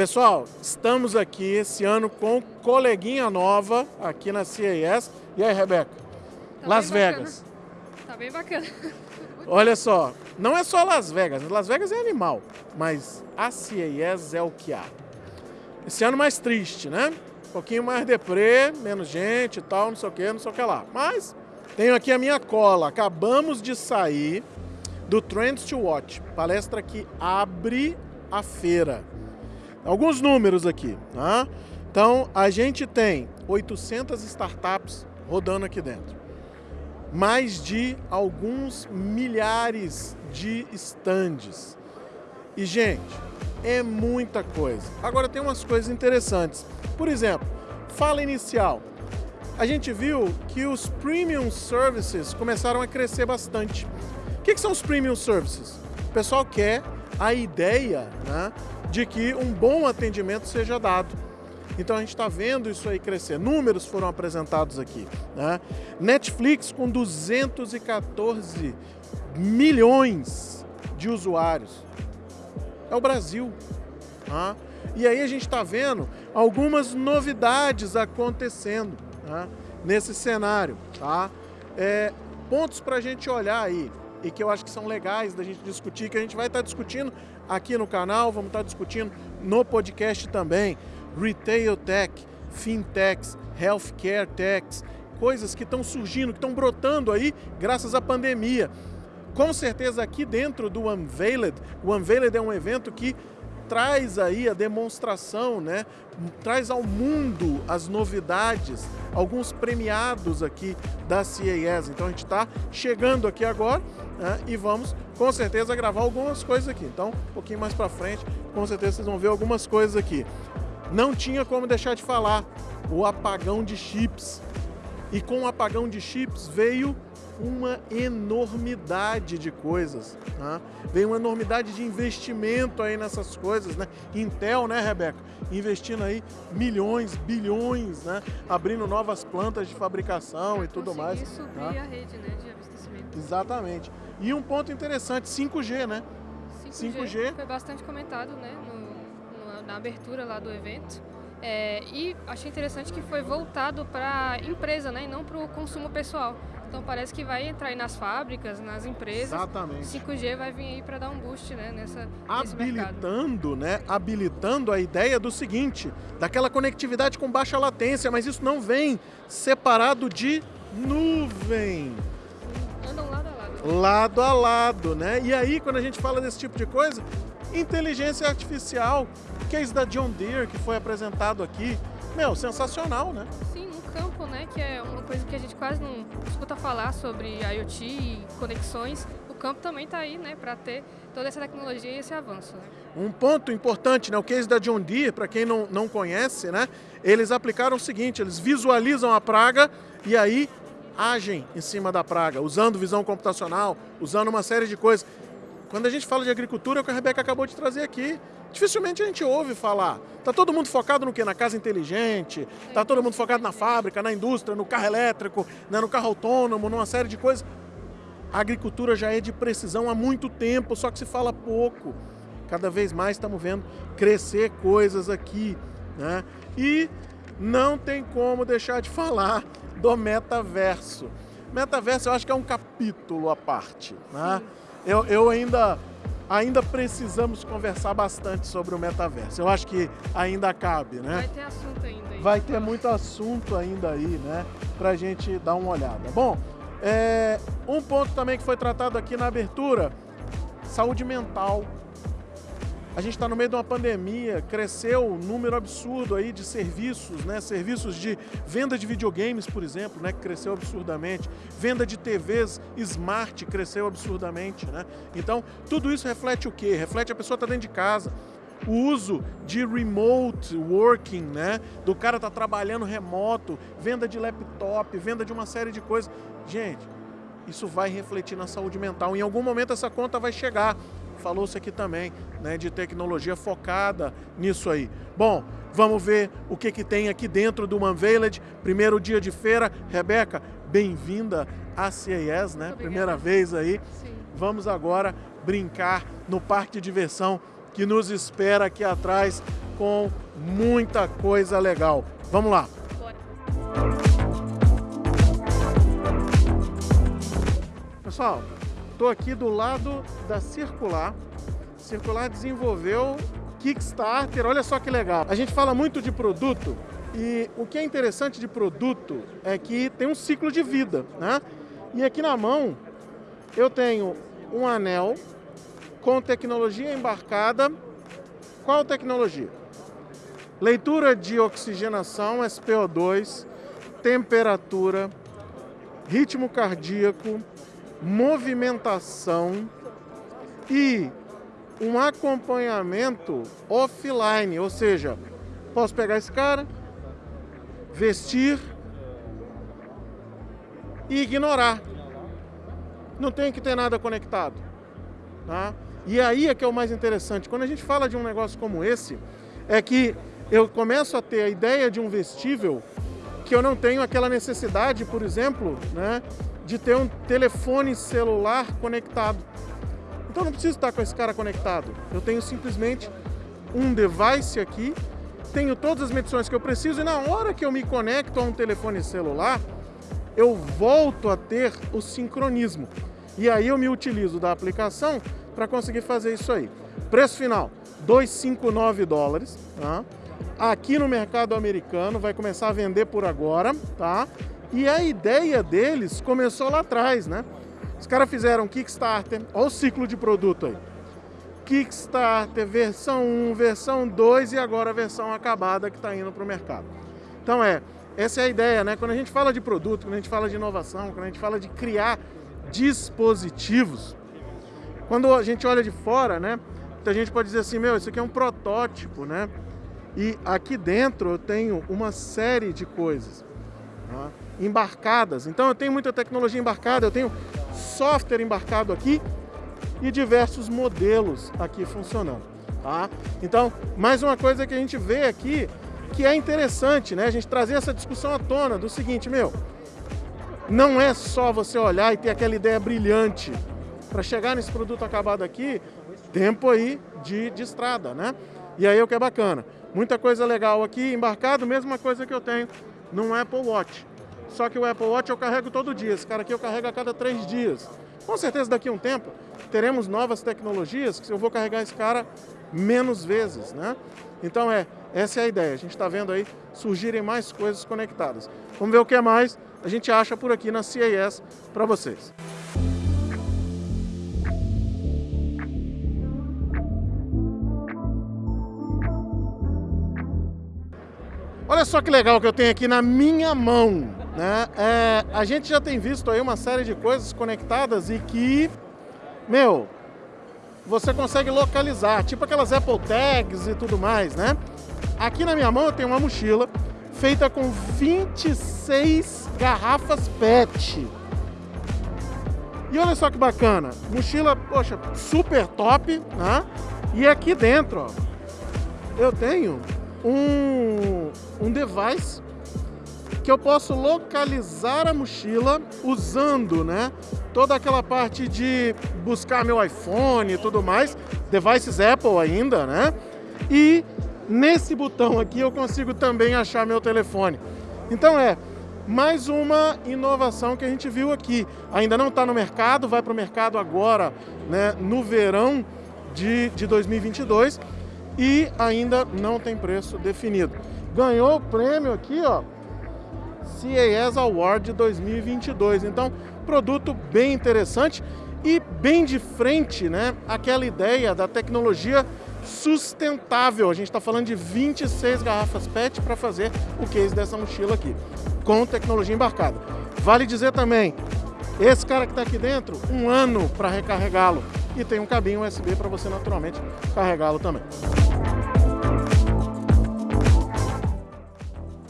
Pessoal, estamos aqui esse ano com coleguinha nova aqui na CES. E aí, Rebeca? Tá Las Vegas. bacana. Tá bem bacana. Olha só, não é só Las Vegas. Las Vegas é animal, mas a CES é o que há. Esse ano mais triste, né? Um pouquinho mais deprê, menos gente e tal, não sei o que, não sei o que lá. Mas tenho aqui a minha cola. Acabamos de sair do Trends to Watch, palestra que abre a feira. Alguns números aqui, tá? Então, a gente tem 800 startups rodando aqui dentro. Mais de alguns milhares de estandes. E, gente, é muita coisa. Agora, tem umas coisas interessantes. Por exemplo, fala inicial. A gente viu que os premium services começaram a crescer bastante. O que, que são os premium services? O pessoal quer a ideia né, de que um bom atendimento seja dado. Então a gente está vendo isso aí crescer. Números foram apresentados aqui. Né? Netflix com 214 milhões de usuários. É o Brasil. Tá? E aí a gente está vendo algumas novidades acontecendo tá? nesse cenário. Tá? É, pontos para a gente olhar aí e que eu acho que são legais da gente discutir, que a gente vai estar tá discutindo aqui no canal, vamos estar tá discutindo no podcast também. Retail Tech, Fintechs, Healthcare Techs, coisas que estão surgindo, que estão brotando aí graças à pandemia. Com certeza aqui dentro do Unveiled, o Unveiled é um evento que traz aí a demonstração, né? traz ao mundo as novidades, alguns premiados aqui da CES. Então a gente está chegando aqui agora né? e vamos com certeza gravar algumas coisas aqui. Então um pouquinho mais para frente, com certeza vocês vão ver algumas coisas aqui. Não tinha como deixar de falar o apagão de chips. E com o apagão de chips veio uma enormidade de coisas. Né? Vem uma enormidade de investimento aí nessas coisas, né? Intel, né, Rebeca? Investindo aí milhões, bilhões, né? Abrindo novas plantas de fabricação e tudo mais. subir né? a rede né, de abastecimento. Exatamente. E um ponto interessante, 5G, né? 5G, 5G. foi bastante comentado né, no, no, na abertura lá do evento. É, e achei interessante que foi voltado para a empresa né, e não para o consumo pessoal. Então parece que vai entrar aí nas fábricas, nas empresas. Exatamente. 5G vai vir aí para dar um boost né, nessa, habilitando, né, habilitando a ideia do seguinte, daquela conectividade com baixa latência, mas isso não vem separado de nuvem. Andam lado a lado. Lado a lado, né? E aí, quando a gente fala desse tipo de coisa, inteligência artificial, case da John Deere que foi apresentado aqui, meu, sensacional, né? Sim, no campo, né, que é uma coisa que a gente quase não escuta falar sobre IoT e conexões, o campo também está aí, né, para ter toda essa tecnologia e esse avanço. Né? Um ponto importante, né, o case da John Deere, para quem não, não conhece, né, eles aplicaram o seguinte, eles visualizam a praga e aí agem em cima da praga, usando visão computacional, usando uma série de coisas. Quando a gente fala de agricultura, é o que a Rebeca acabou de trazer aqui. Dificilmente a gente ouve falar. Tá todo mundo focado no quê? Na casa inteligente, tá todo mundo focado na fábrica, na indústria, no carro elétrico, né, no carro autônomo, numa série de coisas. A agricultura já é de precisão há muito tempo, só que se fala pouco. Cada vez mais estamos vendo crescer coisas aqui. Né? E não tem como deixar de falar do metaverso. Metaverso eu acho que é um capítulo à parte. Né? Eu, eu ainda, ainda precisamos conversar bastante sobre o metaverso. Eu acho que ainda cabe, né? Vai ter assunto ainda. Aí. Vai ter muito assunto ainda aí, né? Pra gente dar uma olhada. Bom, é, um ponto também que foi tratado aqui na abertura, saúde mental. A gente está no meio de uma pandemia, cresceu um número absurdo aí de serviços, né? Serviços de venda de videogames, por exemplo, né? Que cresceu absurdamente. Venda de TVs smart cresceu absurdamente, né? Então, tudo isso reflete o quê? Reflete a pessoa estar tá dentro de casa, o uso de remote working, né? Do cara tá trabalhando remoto, venda de laptop, venda de uma série de coisas. Gente, isso vai refletir na saúde mental. Em algum momento essa conta vai chegar falou-se aqui também, né, de tecnologia focada nisso aí. Bom, vamos ver o que, que tem aqui dentro do Unveiled, primeiro dia de feira. Rebeca, bem-vinda à CES, né? Primeira vez aí. Sim. Vamos agora brincar no parque de diversão que nos espera aqui atrás com muita coisa legal. Vamos lá! Bora. Pessoal, estou aqui do lado da Circular. Circular desenvolveu Kickstarter, olha só que legal. A gente fala muito de produto e o que é interessante de produto é que tem um ciclo de vida, né? E aqui na mão eu tenho um anel com tecnologia embarcada. Qual tecnologia? Leitura de oxigenação, SPO2, temperatura, ritmo cardíaco, movimentação e um acompanhamento offline, ou seja, posso pegar esse cara, vestir e ignorar. Não tem que ter nada conectado. Tá? E aí é que é o mais interessante. Quando a gente fala de um negócio como esse, é que eu começo a ter a ideia de um vestível que eu não tenho aquela necessidade, por exemplo, né, de ter um telefone celular conectado. Então não preciso estar com esse cara conectado. Eu tenho simplesmente um device aqui tenho todas as medições que eu preciso e na hora que eu me conecto a um telefone celular, eu volto a ter o sincronismo. E aí eu me utilizo da aplicação para conseguir fazer isso aí. Preço final, 259 dólares, tá? Aqui no mercado americano vai começar a vender por agora, tá? E a ideia deles começou lá atrás, né? Os caras fizeram Kickstarter, olha o ciclo de produto aí. Kickstarter, versão 1, versão 2 e agora a versão acabada que está indo para o mercado. Então é, essa é a ideia, né? Quando a gente fala de produto, quando a gente fala de inovação, quando a gente fala de criar dispositivos, quando a gente olha de fora, né? Então a gente pode dizer assim, meu, isso aqui é um protótipo, né? E aqui dentro eu tenho uma série de coisas né? Embarcadas. Então eu tenho muita tecnologia embarcada, eu tenho software embarcado aqui e diversos modelos aqui funcionando. Tá? Então, mais uma coisa que a gente vê aqui que é interessante, né? A gente trazer essa discussão à tona do seguinte, meu, não é só você olhar e ter aquela ideia brilhante para chegar nesse produto acabado aqui, tempo aí de, de estrada, né? E aí é o que é bacana. Muita coisa legal aqui, embarcado, mesma coisa que eu tenho num Apple Watch. Só que o Apple Watch eu carrego todo dia, esse cara aqui eu carrego a cada três dias. Com certeza daqui a um tempo teremos novas tecnologias que eu vou carregar esse cara menos vezes, né? Então é, essa é a ideia. A gente está vendo aí surgirem mais coisas conectadas. Vamos ver o que mais a gente acha por aqui na CES para vocês. Olha só que legal que eu tenho aqui na minha mão. Né? É, a gente já tem visto aí uma série de coisas conectadas e que, meu, você consegue localizar, tipo aquelas Apple Tags e tudo mais, né? Aqui na minha mão eu tenho uma mochila feita com 26 garrafas PET. E olha só que bacana, mochila, poxa, super top, né? E aqui dentro, ó, eu tenho um, um device que eu posso localizar a mochila usando, né, toda aquela parte de buscar meu iPhone e tudo mais, devices Apple ainda, né? E nesse botão aqui eu consigo também achar meu telefone. Então é mais uma inovação que a gente viu aqui. Ainda não está no mercado, vai para o mercado agora, né, no verão de, de 2022 e ainda não tem preço definido. Ganhou o prêmio aqui, ó, CES Award 2022. Então, produto bem interessante e bem de frente, né? Aquela ideia da tecnologia sustentável. A gente está falando de 26 garrafas PET para fazer o case dessa mochila aqui, com tecnologia embarcada. Vale dizer também, esse cara que está aqui dentro, um ano para recarregá-lo e tem um cabinho USB para você naturalmente carregá-lo também.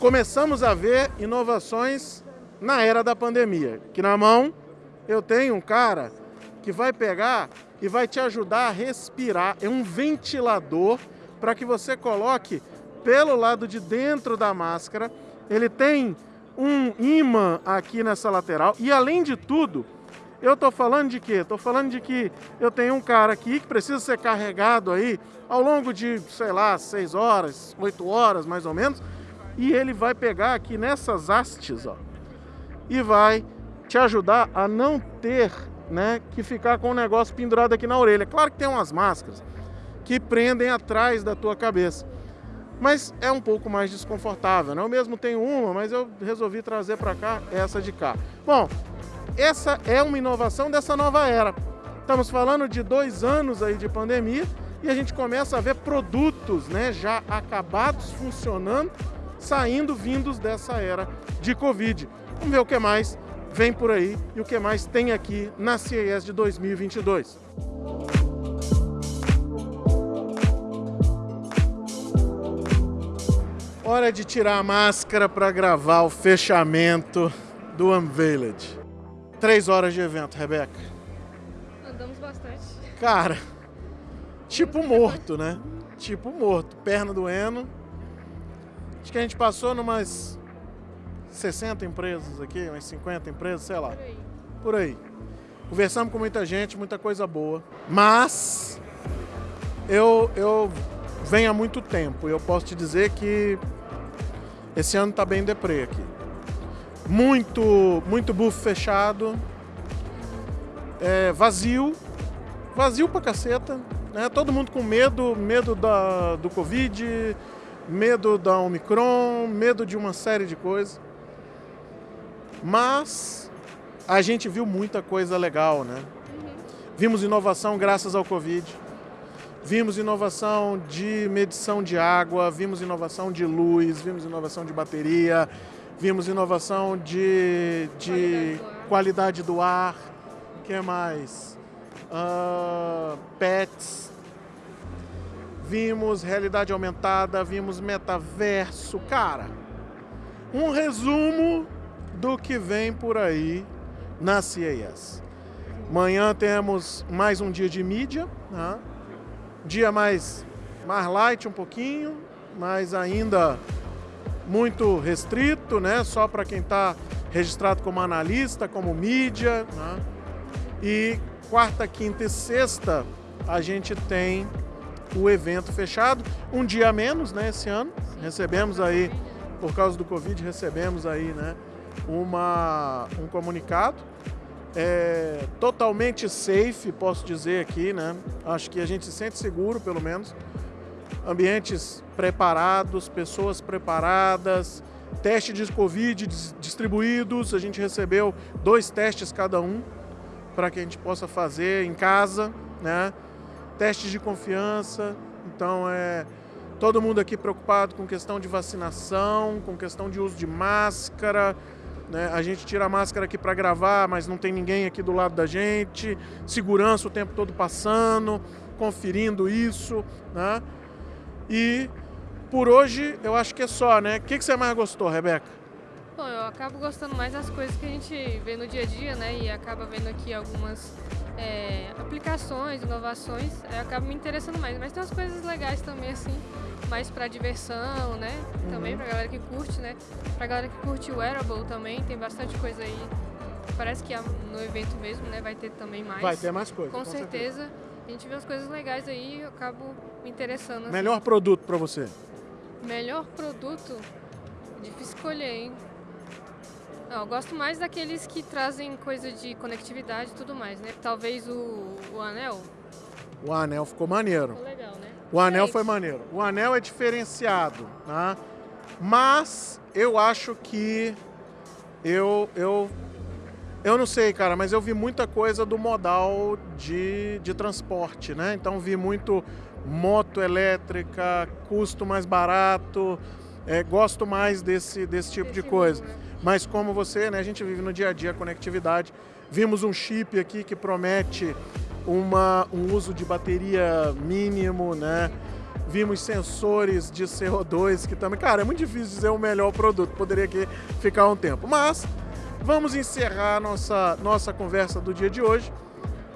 Começamos a ver inovações na era da pandemia. Que na mão eu tenho um cara que vai pegar e vai te ajudar a respirar. É um ventilador para que você coloque pelo lado de dentro da máscara. Ele tem um imã aqui nessa lateral e além de tudo, Eu estou falando de quê? Estou falando de que eu tenho um cara aqui que precisa ser carregado aí ao longo de, sei lá, 6 horas, 8 horas mais ou menos, e ele vai pegar aqui nessas hastes, ó, e vai te ajudar a não ter, né, que ficar com o negócio pendurado aqui na orelha. Claro que tem umas máscaras que prendem atrás da tua cabeça, mas é um pouco mais desconfortável, né? Eu mesmo tenho uma, mas eu resolvi trazer para cá essa de cá. Bom, essa é uma inovação dessa nova era. Estamos falando de dois anos aí de pandemia e a gente começa a ver produtos né, já acabados funcionando, saindo, vindos dessa era de Covid. Vamos ver o que mais vem por aí e o que mais tem aqui na CES de 2022. Hora de tirar a máscara para gravar o fechamento do Unveiled. Três horas de evento, Rebeca. Andamos bastante. Cara, tipo morto, né? Tipo morto, perna doendo. Acho que a gente passou numas 60 empresas aqui, umas 50 empresas, sei lá. Por aí. Por aí. Conversamos com muita gente, muita coisa boa. Mas eu, eu venho há muito tempo. Eu posso te dizer que esse ano tá bem deprê aqui. Muito, muito buff fechado. É, vazio. Vazio pra caceta. Né? Todo mundo com medo, medo da, do Covid, medo da Omicron, medo de uma série de coisas. Mas a gente viu muita coisa legal, né? Vimos inovação graças ao Covid. Vimos inovação de medição de água, vimos inovação de luz, vimos inovação de bateria, vimos inovação de, de qualidade do ar. O que mais? Ah, pets. Vimos realidade aumentada, vimos metaverso. Cara, um resumo do que vem por aí na CES. Amanhã temos mais um dia de mídia, né? dia mais, mais light um pouquinho, mas ainda muito restrito, né? só para quem está registrado como analista, como mídia. Né? E quarta, quinta e sexta a gente tem o evento fechado, um dia a menos né, esse ano. Recebemos aí, por causa do Covid, recebemos aí né, uma, um comunicado. É, totalmente safe, posso dizer aqui, né? Acho que a gente se sente seguro, pelo menos. Ambientes preparados, pessoas preparadas, teste de Covid dis- distribuídos. A gente recebeu dois testes cada um para que a gente possa fazer em casa, né? Testes de confiança. Então é todo mundo aqui preocupado com questão de vacinação, com questão de uso de máscara. Né? A gente tira a máscara aqui para gravar, mas não tem ninguém aqui do lado da gente. Segurança o tempo todo passando, conferindo isso, né? E por hoje eu acho que é só, né? O que, que você mais gostou, Rebeca? Bom, eu acabo gostando mais das coisas que a gente vê no dia a dia, né? E acaba vendo aqui algumas é, aplicações, inovações, aí eu acabo me interessando mais. Mas tem umas coisas legais também, assim, mais pra diversão, né? Também pra galera que curte, né? Pra galera que curte o wearable também, tem bastante coisa aí. Parece que no evento mesmo, né? Vai ter também mais. Vai ter mais coisa. Com, certeza. A gente vê as coisas legais aí e eu acabo me interessando. assim. Melhor produto para você? Melhor produto? Difícil escolher, hein? Eu gosto mais daqueles que trazem coisa de conectividade e tudo mais, né? Talvez o, o anel. O anel ficou maneiro. Ficou legal, né? O anel foi maneiro. O anel é diferenciado, tá? Mas eu acho que eu eu eu não sei, cara, mas eu vi muita coisa do modal de, de transporte, né? Então vi muito moto elétrica, custo mais barato, é, gosto mais desse, desse tipo de coisa. mundo, né? Mas como você, né, a gente vive no dia a dia a conectividade. Vimos um chip aqui que promete uma, um uso de bateria mínimo, né? Vimos sensores de CO2 que também, cara, é muito difícil dizer o melhor produto, poderia aqui ficar um tempo. Mas vamos encerrar nossa nossa conversa do dia de hoje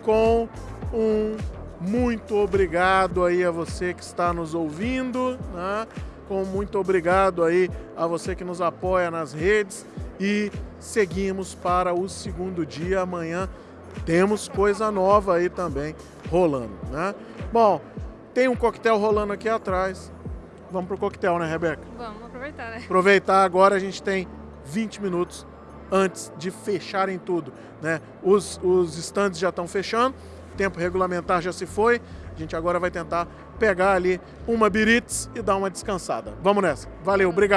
com um muito obrigado aí a você que está nos ouvindo, né? Com muito obrigado aí a você que nos apoia nas redes e seguimos para o segundo dia. Amanhã temos coisa nova aí também rolando, né? Bom, tem um coquetel rolando aqui atrás. Vamos pro coquetel, né, Rebeca? Vamos aproveitar, né? Aproveitar agora, a gente tem 20 minutos antes de fecharem tudo, né? Os, os stands já estão fechando, tempo regulamentar já se foi. A gente agora vai tentar pegar ali uma Biritz e dar uma descansada. Vamos nessa. Valeu, obrigado.